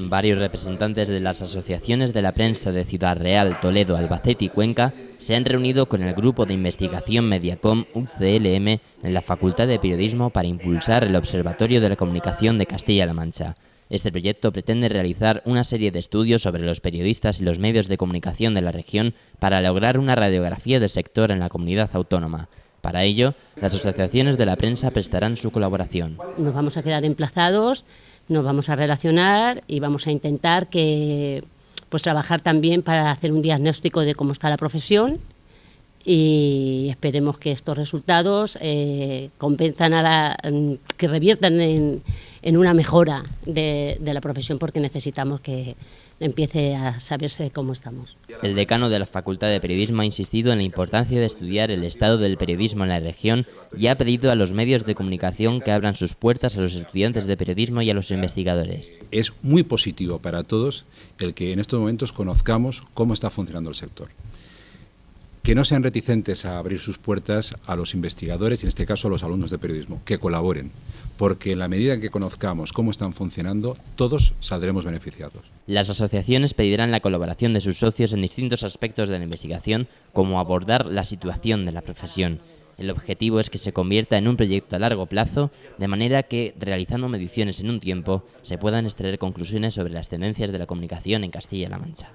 Varios representantes de las asociaciones de la prensa de Ciudad Real, Toledo, Albacete y Cuenca se han reunido con el grupo de investigación Mediacom UCLM en la Facultad de Periodismo para impulsar el Observatorio de la Comunicación de Castilla-La Mancha. Este proyecto pretende realizar una serie de estudios sobre los periodistas y los medios de comunicación de la región para lograr una radiografía del sector en la comunidad autónoma. Para ello, las asociaciones de la prensa prestarán su colaboración. Nos vamos a quedar emplazados nos vamos a relacionar y vamos a intentar que pues trabajar también para hacer un diagnóstico de cómo está la profesión y esperemos que estos resultados eh, a la, que reviertan en, en una mejora de, de la profesión porque necesitamos que empiece a saberse cómo estamos. El decano de la Facultad de Periodismo ha insistido en la importancia de estudiar el estado del periodismo en la región y ha pedido a los medios de comunicación que abran sus puertas a los estudiantes de periodismo y a los investigadores. Es muy positivo para todos el que en estos momentos conozcamos cómo está funcionando el sector que no sean reticentes a abrir sus puertas a los investigadores y en este caso a los alumnos de periodismo, que colaboren, porque en la medida en que conozcamos cómo están funcionando, todos saldremos beneficiados. Las asociaciones pedirán la colaboración de sus socios en distintos aspectos de la investigación, como abordar la situación de la profesión. El objetivo es que se convierta en un proyecto a largo plazo, de manera que, realizando mediciones en un tiempo, se puedan extraer conclusiones sobre las tendencias de la comunicación en Castilla-La Mancha.